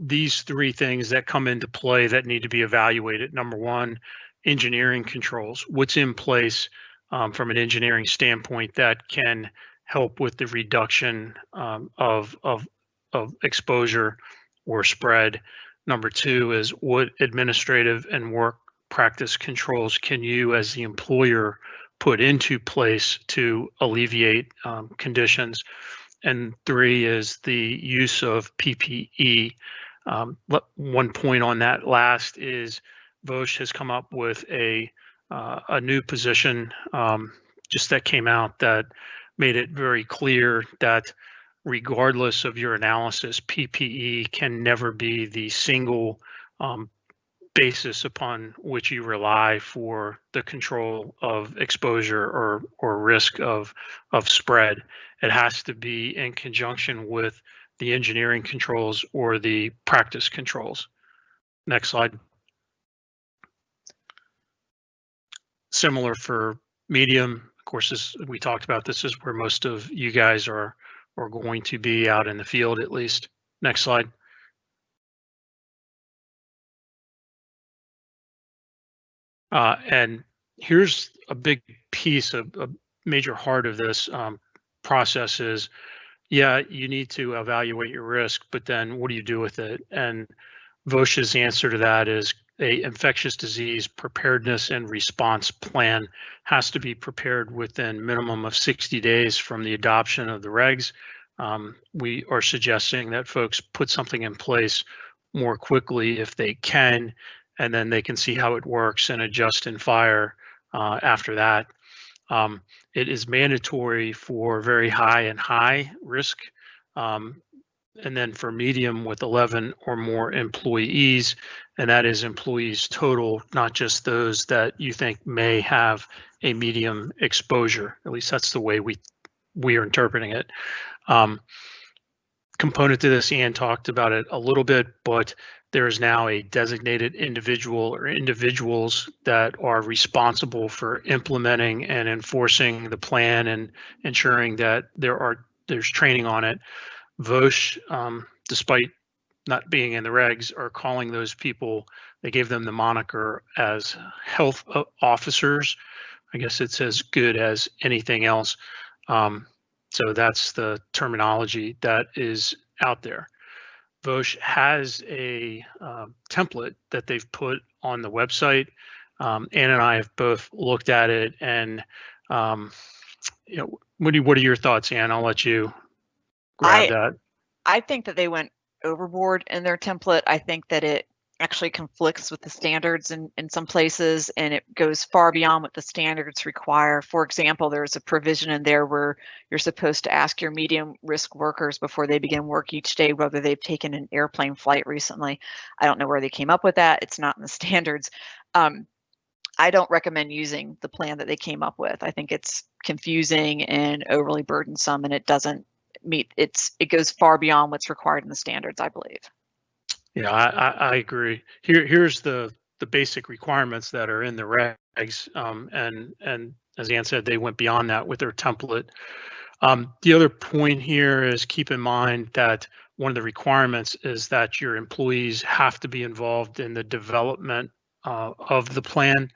these three things that come into play that need to be evaluated. Number one, engineering controls. What's in place um, from an engineering standpoint that can help with the reduction um, of, of, of exposure or spread. Number two is what administrative and work practice controls can you as the employer put into place to alleviate um, conditions. And three is the use of PPE. Um, one point on that last is VOSH has come up with a uh, a new position um, just that came out that made it very clear that regardless of your analysis, PPE can never be the single um, basis upon which you rely for the control of exposure or or risk of of spread. It has to be in conjunction with the engineering controls or the practice controls. Next slide. Similar for medium, of course, as we talked about this is where most of you guys are are going to be out in the field at least. Next slide. Uh, and here's a big piece, of a major heart of this um, process is, yeah, you need to evaluate your risk, but then what do you do with it? And VOSH's answer to that is a infectious disease preparedness and response plan has to be prepared within minimum of 60 days from the adoption of the regs. Um, we are suggesting that folks put something in place more quickly if they can and then they can see how it works and adjust and fire uh, after that. Um, it is mandatory for very high and high risk, um, and then for medium with 11 or more employees, and that is employees total, not just those that you think may have a medium exposure. At least that's the way we we are interpreting it. Um, component to this, Ian talked about it a little bit, but there is now a designated individual or individuals that are responsible for implementing and enforcing the plan and ensuring that there are there's training on it. VOSH, um, despite not being in the regs, are calling those people. They gave them the moniker as health officers. I guess it's as good as anything else. Um, so that's the terminology that is out there. VOSH has a uh, template that they've put on the website. Um, Ann and I have both looked at it, and um, you know, what, do, what are your thoughts, Ann? I'll let you grab I, that. I think that they went overboard in their template. I think that it actually conflicts with the standards in, in some places and it goes far beyond what the standards require. For example, there's a provision in there where you're supposed to ask your medium risk workers before they begin work each day whether they've taken an airplane flight recently. I don't know where they came up with that. It's not in the (laughs) standards. Um, I don't recommend using the plan that they came up with. I think it's confusing and overly burdensome and it doesn't meet it's it goes far beyond what's required in the standards, I believe. Yeah, I, I, I agree. Here, here's the the basic requirements that are in the regs, um, and and as Ann said, they went beyond that with their template. Um, the other point here is keep in mind that one of the requirements is that your employees have to be involved in the development uh, of the plan.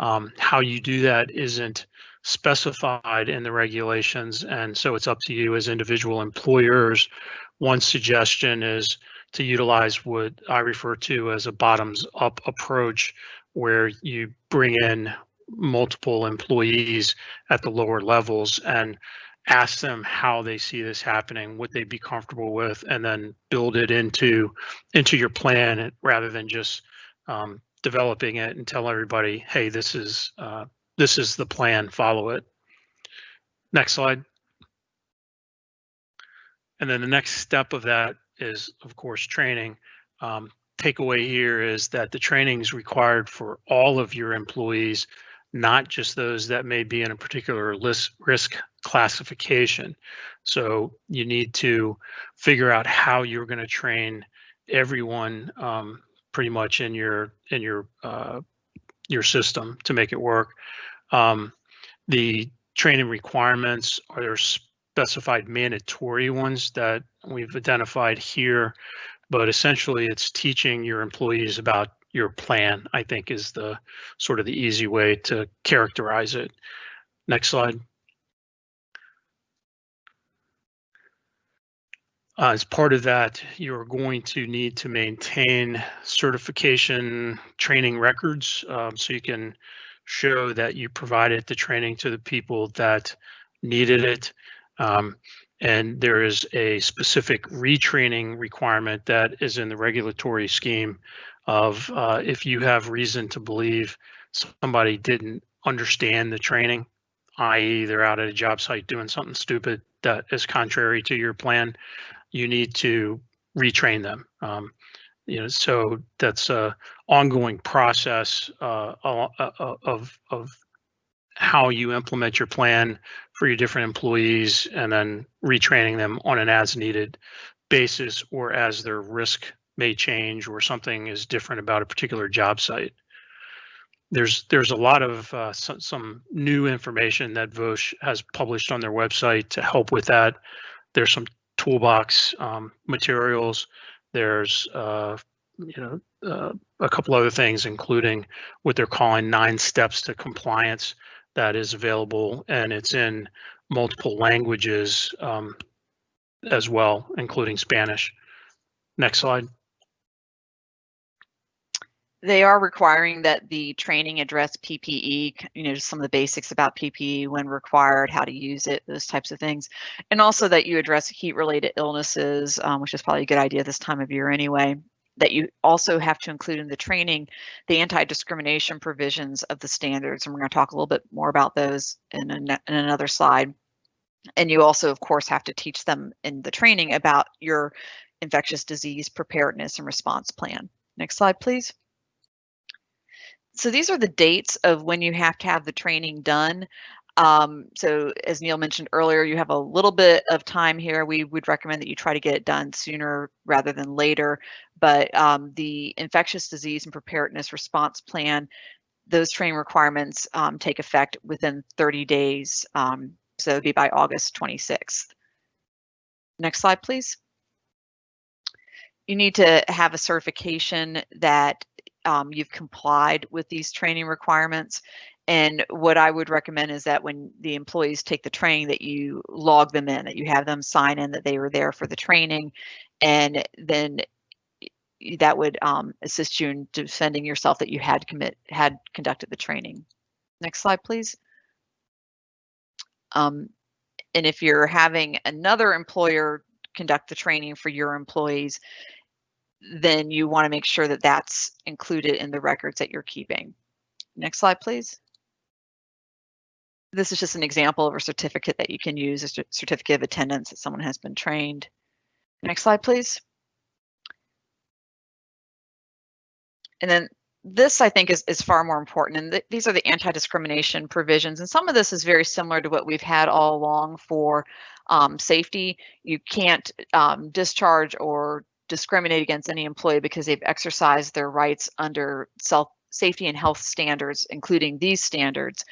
Um, how you do that isn't specified in the regulations, and so it's up to you as individual employers. One suggestion is to utilize what I refer to as a bottoms up approach, where you bring in multiple employees at the lower levels and ask them how they see this happening, what they'd be comfortable with, and then build it into into your plan rather than just um, developing it and tell everybody, hey, this is uh, this is the plan, follow it. Next slide. And then the next step of that is, of course, training. Um, takeaway here is that the training is required for all of your employees, not just those that may be in a particular list, risk classification. So you need to figure out how you're going to train everyone um, pretty much in your in your uh, your system to make it work. Um, the training requirements are specified mandatory ones that we've identified here. but essentially it's teaching your employees about your plan, I think is the sort of the easy way to characterize it. Next slide. Uh, as part of that, you're going to need to maintain certification training records um, so you can show that you provided the training to the people that needed it. Um, and there is a specific retraining requirement that is in the regulatory scheme of uh, if you have reason to believe somebody didn't understand the training, i.e. they're out at a job site doing something stupid that is contrary to your plan, you need to retrain them. Um, you know, so that's a ongoing process uh, of of how you implement your plan for your different employees, and then retraining them on an as-needed basis, or as their risk may change, or something is different about a particular job site. There's there's a lot of uh, some, some new information that VOSH has published on their website to help with that. There's some toolbox um, materials. There's uh, you know uh, a couple other things, including what they're calling nine steps to compliance that is available, and it's in multiple languages um, as well, including Spanish. Next slide. they are requiring that the training address PPE, you know, just some of the basics about PPE when required, how to use it, those types of things. And also that you address heat related illnesses, um, which is probably a good idea this time of year anyway. That you also have to include in the training the anti discrimination provisions of the standards. And we're going to talk a little bit more about those in, a, in another slide. And you also, of course, have to teach them in the training about your infectious disease preparedness and response plan. Next slide, please so these are the dates of when you have to have the training done. Um, so as Neil mentioned earlier, you have a little bit of time here. We would recommend that you try to get it done sooner rather than later. But um, the infectious disease and preparedness response plan, those training requirements um, take effect within 30 days. Um, so it'd be by August 26th. Next slide, please. You need to have a certification that um, you've complied with these training requirements. And what I would recommend is that when the employees take the training that you log them in, that you have them sign in that they were there for the training. And then that would um, assist you in defending yourself that you had commit had conducted the training. Next slide, please. Um, and if you're having another employer conduct the training for your employees, then you want to make sure that that's included in the records that you're keeping. Next slide, please. This is just an example of a certificate that you can use, a certificate of attendance that someone has been trained. Next slide, please. And then this, I think, is, is far more important. And th these are the anti-discrimination provisions. And some of this is very similar to what we've had all along for um, safety. You can't um, discharge or discriminate against any employee because they've exercised their rights under self safety and health standards, including these standards.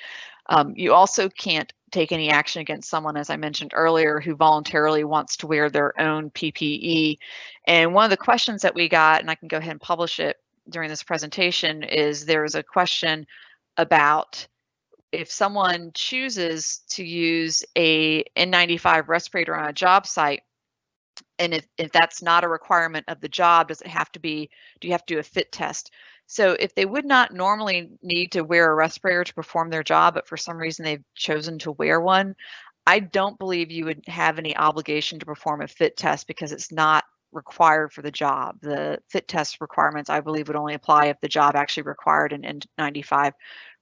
Um, you also can't take any action against someone, as I mentioned earlier, who voluntarily wants to wear their own PPE. And one of the questions that we got, and I can go ahead and publish it during this presentation, is there's a question about if someone chooses to use a N95 respirator on a job site, and if, if that's not a requirement of the job, does it have to be, do you have to do a fit test? So if they would not normally need to wear a respirator to perform their job, but for some reason they've chosen to wear one, I don't believe you would have any obligation to perform a fit test because it's not required for the job. The fit test requirements, I believe, would only apply if the job actually required an N95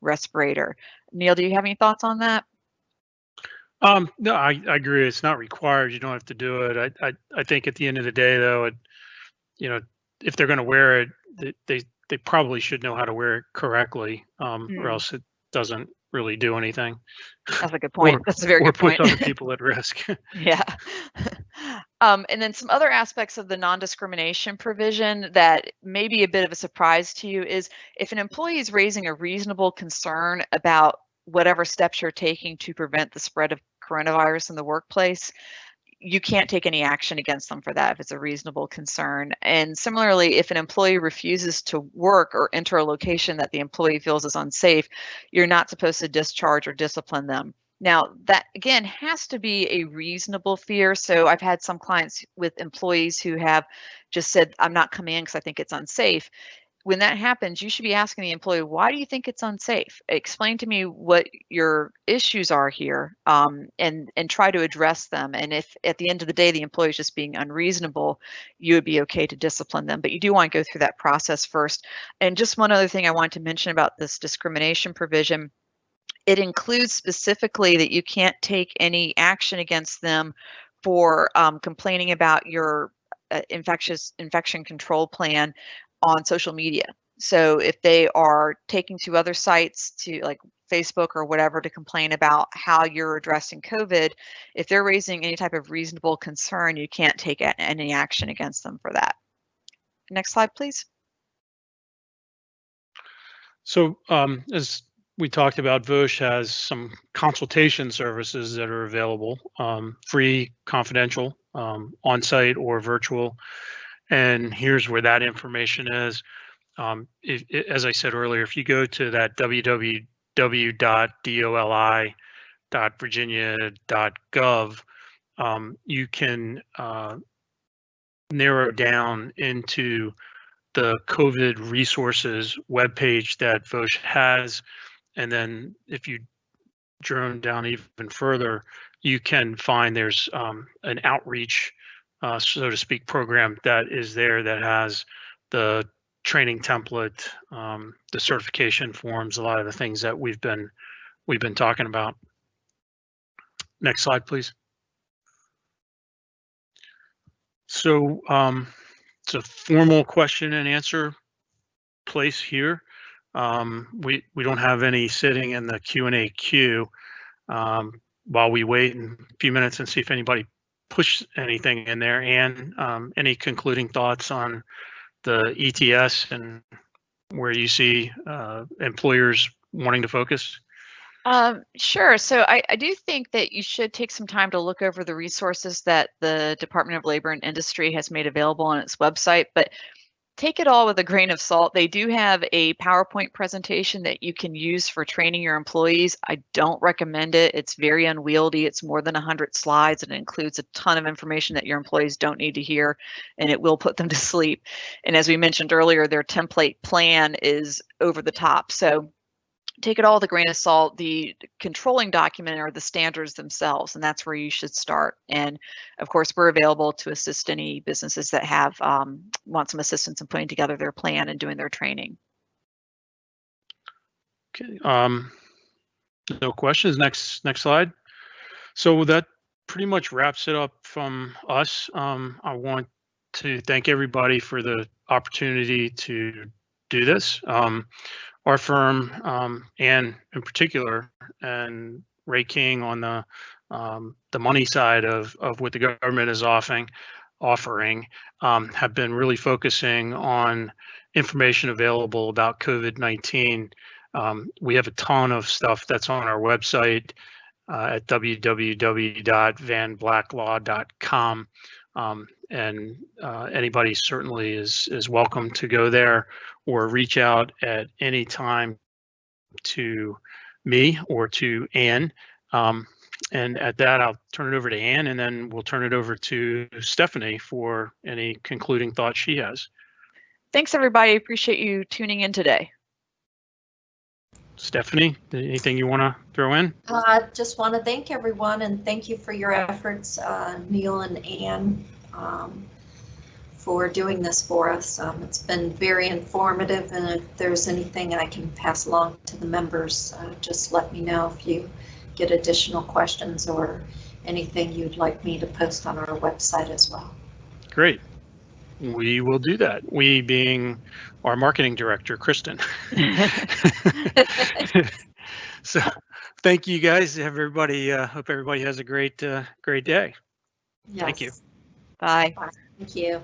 respirator. Neil, do you have any thoughts on that? Um, no, I, I agree. It's not required. You don't have to do it. I, I, I think at the end of the day, though, it, you know, if they're going to wear it, they, they, they probably should know how to wear it correctly, um, Mm. or else it doesn't really do anything. That's a good point. Or- That's a very or good point. puts other (laughs) people at risk. (laughs) Yeah. (laughs) um, and then some other aspects of the non-discrimination provision that may be a bit of a surprise to you is if an employee is raising a reasonable concern about whatever steps you're taking to prevent the spread of coronavirus in the workplace, you can't take any action against them for that if it's a reasonable concern. And similarly, if an employee refuses to work or enter a location that the employee feels is unsafe, you're not supposed to discharge or discipline them. Now, that again has to be a reasonable fear. So I've had some clients with employees who have just said, I'm not coming in because I think it's unsafe when that happens, you should be asking the employee, why do you think it's unsafe? Explain to me what your issues are here um, and, and try to address them. And if at the end of the day, the employee is just being unreasonable, you would be okay to discipline them. But you do want to go through that process first. And just one other thing I want to mention about this discrimination provision, it includes specifically that you can't take any action against them for um, complaining about your uh, infectious infection control plan on social media. So if they are taking to other sites to like Facebook or whatever to complain about how you're addressing COVID, if they're raising any type of reasonable concern, you can't take any action against them for that. Next slide, please. So um, as we talked about, VOSH has some consultation services that are available, um, free, confidential, um, on-site or virtual. And here's where that information is. Um, if, as I said earlier, if you go to that www.doli.virginia.gov, um, you can uh, narrow down into the COVID resources webpage that VOSH has. And then if you drone down even further, you can find there's um, an outreach uh, so to speak, program that is there that has the training template, um, the certification forms, a lot of the things that we've been we've been talking about. Next slide, please. So um, it's a formal question and answer place here. Um, we we don't have any sitting in the Q and A queue. Um, while we wait in a few minutes and see if anybody push anything in there. And um, any concluding thoughts on the ETS and where you see uh, employers wanting to focus? Um, sure. So I, I do think that you should take some time to look over the resources that the Department of Labor and Industry has made available on its website. But take it all with a grain of salt. They do have a PowerPoint presentation that you can use for training your employees. I don't recommend it. It's very unwieldy. It's more than 100 slides and it includes a ton of information that your employees don't need to hear and it will put them (laughs) to sleep. And as we mentioned earlier, their template plan is over the top. So take it all a grain of salt. The controlling document are the standards themselves, and that's where you should start. And of course, we're available to assist any businesses that have um, want some assistance in putting together their plan and doing their training. Okay. Um, no questions. Next, next slide. So that pretty much wraps it up from us. Um, I want to thank everybody for the opportunity to do this. Um, our firm um, and in particular and Ray King on the um, the money side of of what the government is offering offering um, have been really focusing on information available about COVID-19. Um, we have a ton of stuff that's on our website uh, at www.vanblacklaw.com. Um, and uh, anybody certainly is is welcome to go there or reach out at any time to me or to Ann. Um, and at that, I'll turn it over to Ann, and then we'll turn it over to Stephanie for any concluding thoughts she has. Thanks, everybody. Appreciate you tuning in today. Stephanie, anything you want to throw in? I uh, just want to thank everyone and thank you for your efforts, uh, Neil and Ann. Um, for doing this for us. Um, it's been very informative, and if there's anything I can pass along to the members, uh, just let me know if you get additional questions or anything you'd like me to post on our website as well. Great. We will do that. We being our marketing director, Kristen. (laughs) (laughs) so thank you guys. Everybody, uh, hope everybody has a great, uh, great day. Yes. Thank you. Bye. Thank you.